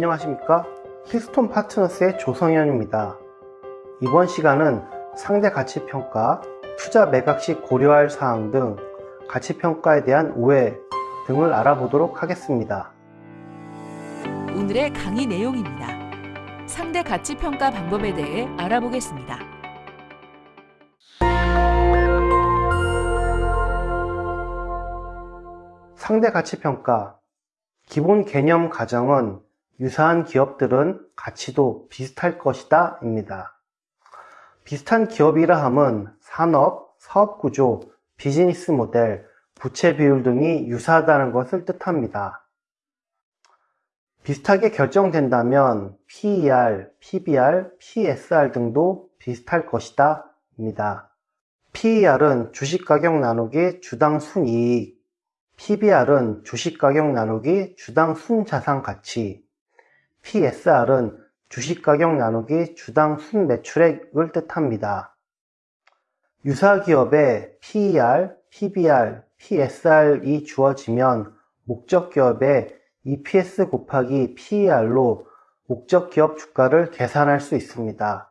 안녕하십니까 히스톤 파트너스의 조성현입니다 이번 시간은 상대 가치평가, 투자 매각 시 고려할 사항 등 가치평가에 대한 오해 등을 알아보도록 하겠습니다 오늘의 강의 내용입니다. 상대 가치 평가 방법에 대해 알아보겠습니다. 상대 가치평가 기본 개념 가정은 유사한 기업들은 가치도 비슷할 것이다 입니다. 비슷한 기업이라 함은 산업, 사업 구조, 비즈니스 모델, 부채 비율 등이 유사하다는 것을 뜻합니다. 비슷하게 결정된다면 PER, PBR, PSR 등도 비슷할 것이다 입니다. PER은 주식가격 나누기 주당 순이익, PBR은 주식가격 나누기 주당 순자산가치, PSR은 주식가격 나누기 주당 순매출액을 뜻합니다. 유사기업에 PER, PBR, PSR이 주어지면 목적기업에 EPS 곱하기 PER로 목적기업 주가를 계산할 수 있습니다.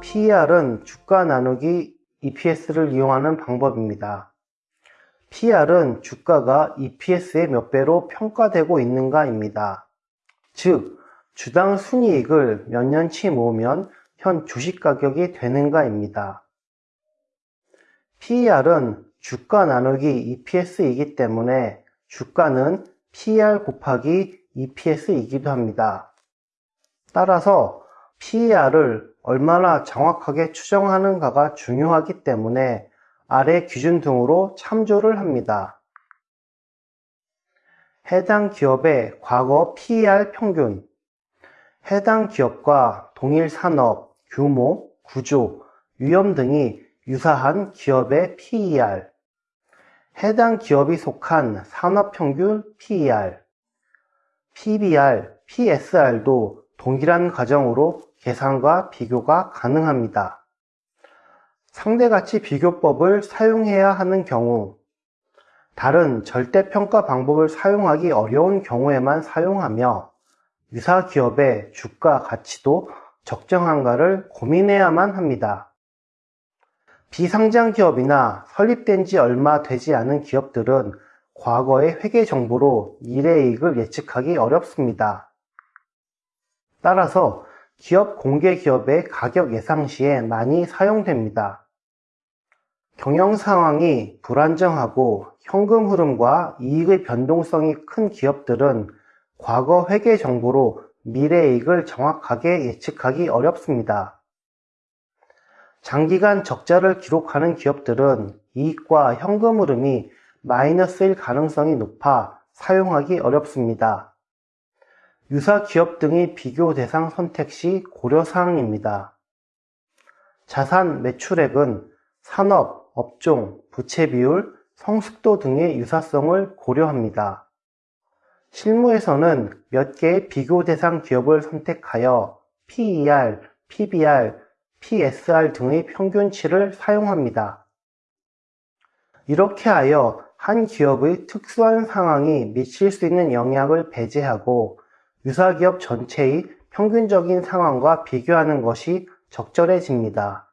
PER은 주가 나누기 EPS를 이용하는 방법입니다. PER은 주가가 EPS의 몇 배로 평가되고 있는가입니다. 즉, 주당 순이익을 몇 년치 모으면 현 주식 가격이 되는가입니다. PER은 주가 나누기 EPS이기 때문에 주가는 PER 곱하기 EPS이기도 합니다. 따라서 PER을 얼마나 정확하게 추정하는가가 중요하기 때문에 아래 기준 등으로 참조를 합니다. 해당 기업의 과거 PER 평균 해당 기업과 동일 산업, 규모, 구조, 위험 등이 유사한 기업의 PER 해당 기업이 속한 산업평균 PER PBR, PSR도 동일한 과정으로 계산과 비교가 가능합니다. 상대가치 비교법을 사용해야 하는 경우 다른 절대평가 방법을 사용하기 어려운 경우에만 사용하며 유사 기업의 주가 가치도 적정한가를 고민해야만 합니다. 비상장 기업이나 설립된 지 얼마 되지 않은 기업들은 과거의 회계 정보로 미래이익을 예측하기 어렵습니다. 따라서 기업 공개 기업의 가격 예상 시에 많이 사용됩니다. 경영 상황이 불안정하고 현금 흐름과 이익의 변동성이 큰 기업들은 과거 회계 정보로 미래 이익을 정확하게 예측하기 어렵습니다. 장기간 적자를 기록하는 기업들은 이익과 현금 흐름이 마이너스일 가능성이 높아 사용하기 어렵습니다. 유사 기업 등의 비교 대상 선택 시 고려사항입니다. 자산 매출액은 산업, 업종, 부채 비율, 성숙도 등의 유사성을 고려합니다. 실무에서는 몇 개의 비교 대상 기업을 선택하여 PER, PBR, PSR 등의 평균치를 사용합니다. 이렇게 하여 한 기업의 특수한 상황이 미칠 수 있는 영향을 배제하고 유사기업 전체의 평균적인 상황과 비교하는 것이 적절해집니다.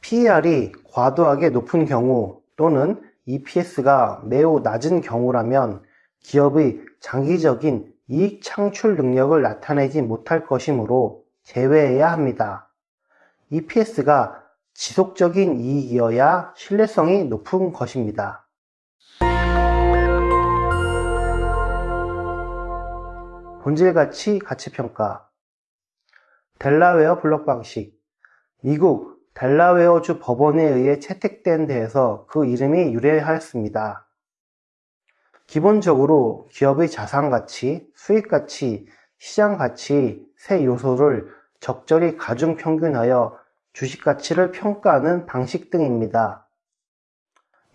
PER이 과도하게 높은 경우 또는 EPS가 매우 낮은 경우라면 기업의 장기적인 이익 창출 능력을 나타내지 못할 것이므로 제외해야 합니다. EPS가 지속적인 이익이어야 신뢰성이 높은 것입니다. 본질가치 가치평가 델라웨어 블록 방식 미국 델라웨어주 법원에 의해 채택된 데에서 그 이름이 유래하였습니다. 기본적으로 기업의 자산가치, 수익가치, 시장가치 세 요소를 적절히 가중 평균하여 주식가치를 평가하는 방식 등입니다.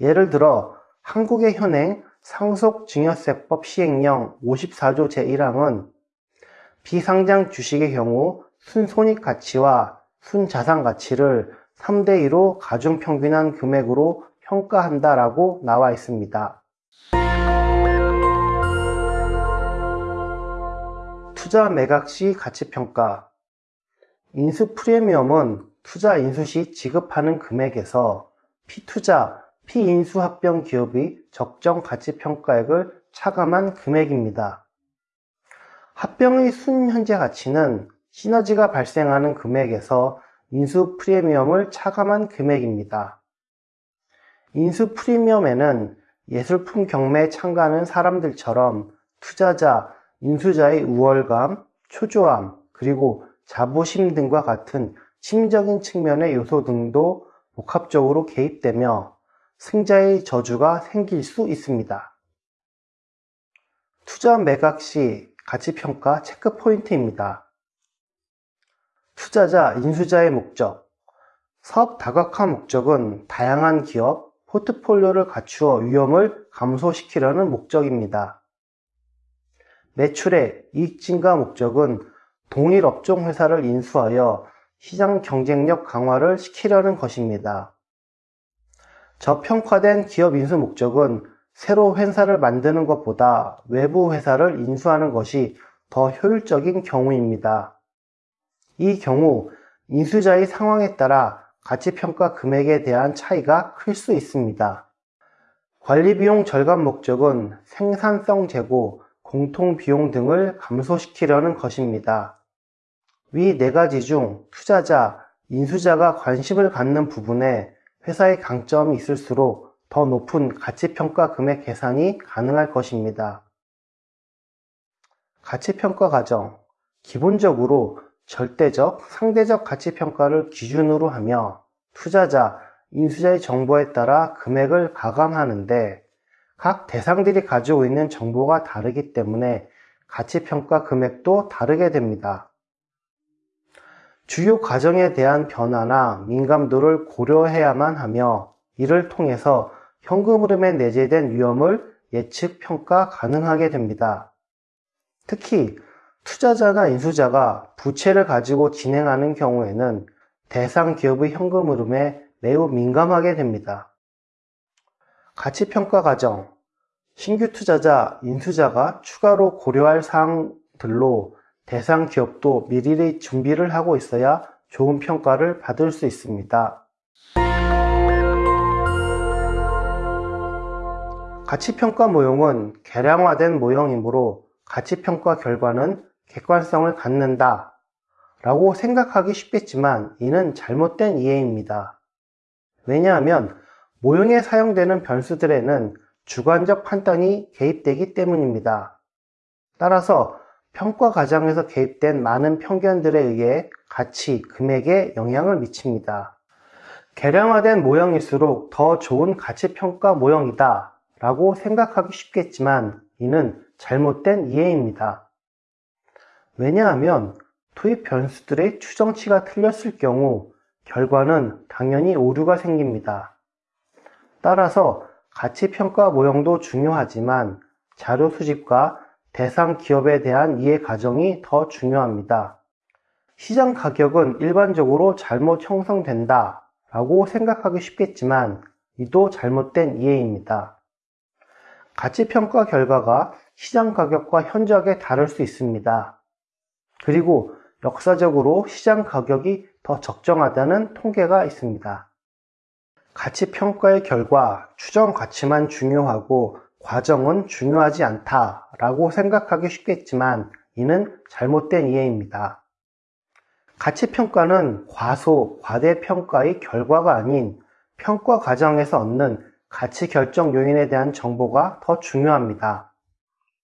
예를 들어 한국의 현행 상속증여세법 시행령 54조 제1항은 비상장 주식의 경우 순손익 가치와 순자산 가치를 3대 2로 가중평균한 금액으로 평가한다라고 나와 있습니다. 투자 매각 시 가치평가 인수 프리미엄은 투자 인수 시 지급하는 금액에서 피투자, 피인수 합병 기업의 적정 가치평가액을 차감한 금액입니다. 합병의 순현재 가치는 시너지가 발생하는 금액에서 인수 프리미엄을 차감한 금액입니다. 인수 프리미엄에는 예술품 경매에 참가하는 사람들처럼 투자자, 인수자의 우월감, 초조함, 그리고 자부심 등과 같은 심적인 측면의 요소 등도 복합적으로 개입되며 승자의 저주가 생길 수 있습니다. 투자 매각 시 가치평가 체크 포인트입니다. 투자자, 인수자의 목적 사업 다각화 목적은 다양한 기업, 포트폴리오를 갖추어 위험을 감소시키려는 목적입니다. 매출의 이익 증가 목적은 동일 업종 회사를 인수하여 시장 경쟁력 강화를 시키려는 것입니다. 저평가된 기업 인수 목적은 새로 회사를 만드는 것보다 외부 회사를 인수하는 것이 더 효율적인 경우입니다. 이 경우 인수자의 상황에 따라 가치평가 금액에 대한 차이가 클 수 있습니다. 관리비용 절감 목적은 생산성 제고, 공통비용 등을 감소시키려는 것입니다. 위네 가지 중 투자자, 인수자가 관심을 갖는 부분에 회사의 강점이 있을수록 더 높은 가치평가 금액 계산이 가능할 것입니다. 가치평가 과정. 기본적으로 절대적, 상대적 가치평가를 기준으로 하며 투자자, 인수자의 정보에 따라 금액을 가감하는데 각 대상들이 가지고 있는 정보가 다르기 때문에 가치평가 금액도 다르게 됩니다. 주요 과정에 대한 변화나 민감도를 고려해야만 하며 이를 통해서 현금 흐름에 내재된 위험을 예측 평가 가능하게 됩니다. 특히 투자자나 인수자가 부채를 가지고 진행하는 경우에는 대상 기업의 현금 흐름에 매우 민감하게 됩니다. 가치평가 과정 신규 투자자, 인수자가 추가로 고려할 사항들로 대상 기업도 미리 준비를 하고 있어야 좋은 평가를 받을 수 있습니다. 가치평가 모형은 개량화된 모형이므로 가치평가 결과는 객관성을 갖는다 라고 생각하기 쉽겠지만 이는 잘못된 이해입니다. 왜냐하면 모형에 사용되는 변수들에는 주관적 판단이 개입되기 때문입니다. 따라서 평가 과정에서 개입된 많은 편견들에 의해 가치, 금액에 영향을 미칩니다. 개량화된 모형일수록 더 좋은 가치평가 모형이다 라고 생각하기 쉽겠지만 이는 잘못된 이해입니다. 왜냐하면 투입 변수들의 추정치가 틀렸을 경우 결과는 당연히 오류가 생깁니다. 따라서 가치평가 모형도 중요하지만 자료 수집과 대상 기업에 대한 이해 과정이 더 중요합니다. 시장 가격은 일반적으로 잘못 형성된다 라고 생각하기 쉽겠지만 이도 잘못된 이해입니다. 가치평가 결과가 시장 가격과 현저하게 다를 수 있습니다. 그리고 역사적으로 시장 가격이 더 적정하다는 통계가 있습니다. 가치 평가의 결과 추정 가치만 중요하고 과정은 중요하지 않다라고 생각하기 쉽겠지만 이는 잘못된 이해입니다. 가치평가는 과소, 과대평가의 결과가 아닌 평가 과정에서 얻는 가치 결정 요인에 대한 정보가 더 중요합니다.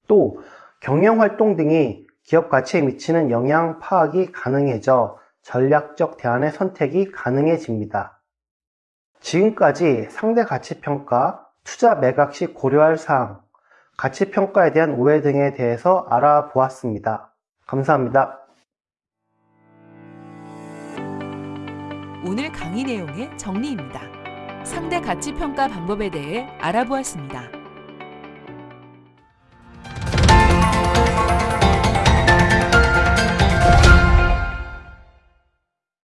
또 경영활동 등이 기업 가치에 미치는 영향 파악이 가능해져 전략적 대안의 선택이 가능해집니다. 지금까지 상대 가치평가, 투자 매각 시 고려할 사항, 가치평가에 대한 오해 등에 대해서 알아보았습니다. 감사합니다. 오늘 강의 내용의 정리입니다. 상대 가치 평가 방법에 대해 알아보았습니다.